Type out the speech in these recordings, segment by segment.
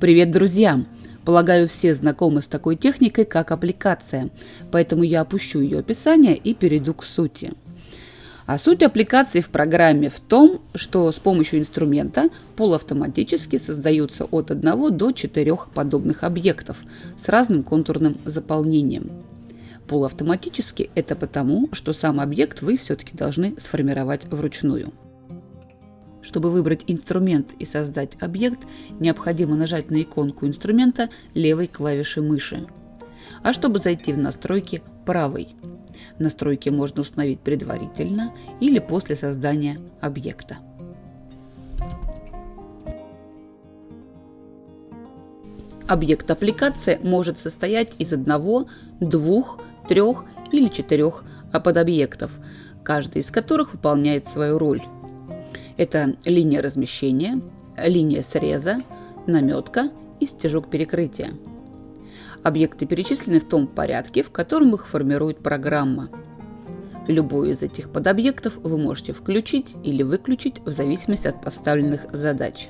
Привет, друзья! Полагаю, все знакомы с такой техникой, как аппликация, поэтому я опущу ее описание и перейду к сути. А суть аппликации в программе в том, что с помощью инструмента полуавтоматически создаются от 1 до 4 подобных объектов с разным контурным заполнением. Полуавтоматически это потому, что сам объект вы все-таки должны сформировать вручную. Чтобы выбрать инструмент и создать объект, необходимо нажать на иконку инструмента левой клавиши мыши. А чтобы зайти в настройки правой. Настройки можно установить предварительно или после создания объекта. Объект аппликации может состоять из одного, двух, трех или четырех подобъектов, каждый из которых выполняет свою роль. Это линия размещения, линия среза, наметка и стежок перекрытия. Объекты перечислены в том порядке, в котором их формирует программа. Любой из этих подобъектов вы можете включить или выключить в зависимости от поставленных задач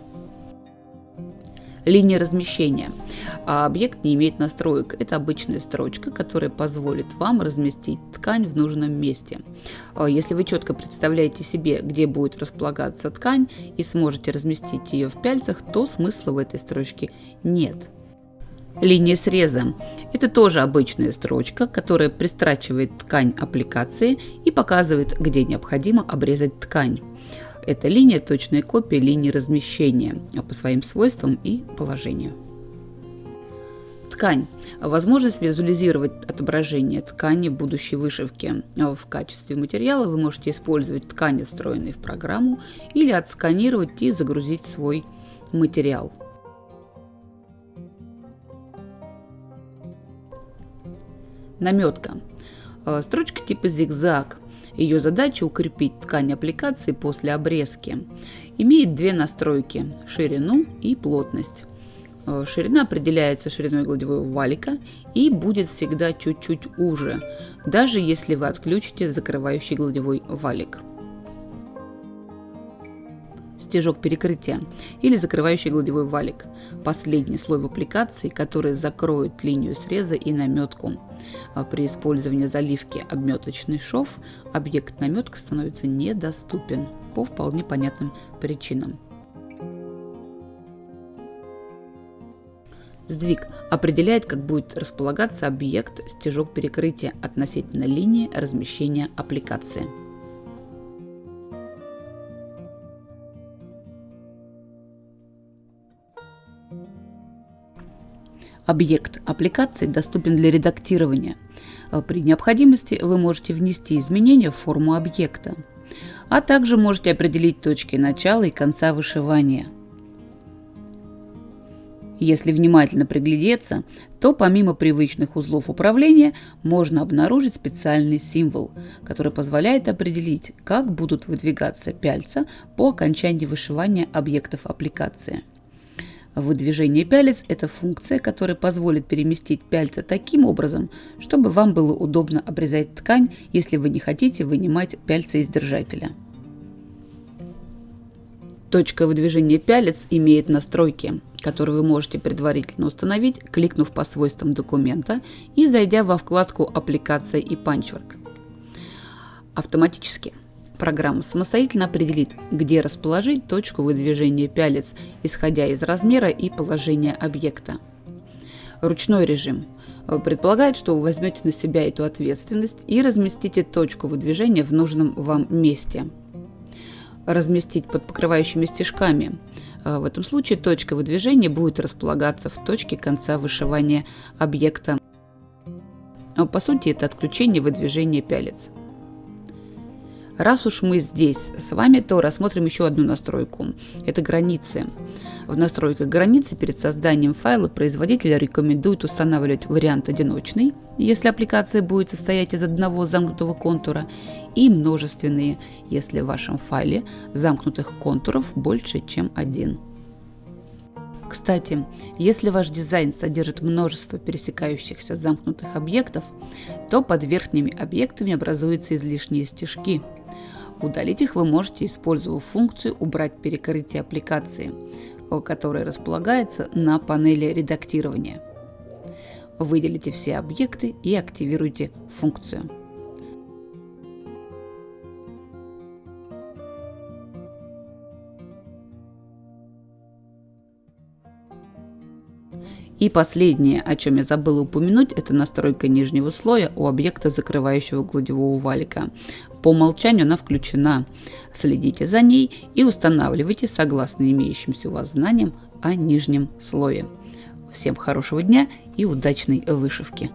линия размещения. А объект не имеет настроек. Это обычная строчка, которая позволит вам разместить ткань в нужном месте. А если вы четко представляете себе, где будет располагаться ткань и сможете разместить ее в пяльцах, то смысла в этой строчке нет. Линия среза – это тоже обычная строчка, которая пристрачивает ткань аппликации и показывает, где необходимо обрезать ткань. Эта линия – точная копия линии размещения по своим свойствам и положению. Ткань. Возможность визуализировать отображение ткани будущей вышивки. В качестве материала вы можете использовать ткани, встроенные в программу, или отсканировать и загрузить свой материал. Наметка. Строчка типа зигзаг ее задача укрепить ткань аппликации после обрезки. Имеет две настройки – ширину и плотность. Э, ширина определяется шириной гладевого валика и будет всегда чуть-чуть уже, даже если вы отключите закрывающий гладевой валик стежок перекрытия или закрывающий гладевой валик. Последний слой в аппликации, который закроет линию среза и наметку. А при использовании заливки обметочный шов объект наметка становится недоступен по вполне понятным причинам. Сдвиг определяет, как будет располагаться объект стежок перекрытия относительно линии размещения аппликации. Объект аппликации доступен для редактирования. Э, при необходимости вы можете внести изменения в форму объекта, а также можете определить точки начала и конца вышивания. Если внимательно приглядеться, то помимо привычных узлов управления можно обнаружить специальный символ, который позволяет определить, как будут выдвигаться пяльца по окончании вышивания объектов аппликации. Выдвижение пялец – это функция, которая позволит переместить пяльца таким образом, чтобы вам было удобно обрезать ткань, если вы не хотите вынимать пяльца из держателя. Точка выдвижения пялец имеет настройки, которые вы можете предварительно установить, кликнув по свойствам документа и зайдя во вкладку «Аппликация и панчворк». Автоматически – Программа самостоятельно определит, где расположить точку выдвижения пялец, исходя из размера и положения объекта. Ручной режим предполагает, что вы возьмете на себя эту ответственность и разместите точку выдвижения в нужном вам месте. Разместить под покрывающими стежками. В этом случае точка выдвижения будет располагаться в точке конца вышивания объекта. По сути, это отключение выдвижения пялец. Раз уж мы здесь с вами, то рассмотрим еще одну настройку. Это границы. В настройках границы перед созданием файла производитель рекомендует устанавливать вариант одиночный, если аппликация будет состоять из одного замкнутого контура, и множественные, если в вашем файле замкнутых контуров больше, чем один. Кстати, если ваш дизайн содержит множество пересекающихся замкнутых объектов, то под верхними объектами образуются излишние стежки – Удалить их вы можете, используя функцию «Убрать перекрытие аппликации», которая располагается на панели редактирования. Выделите все объекты и активируйте функцию. И последнее, о чем я забыла упомянуть, это настройка нижнего слоя у объекта, закрывающего гладевого валика. По умолчанию она включена. Следите за ней и устанавливайте согласно имеющимся у вас знаниям о нижнем слое. Всем хорошего дня и удачной вышивки!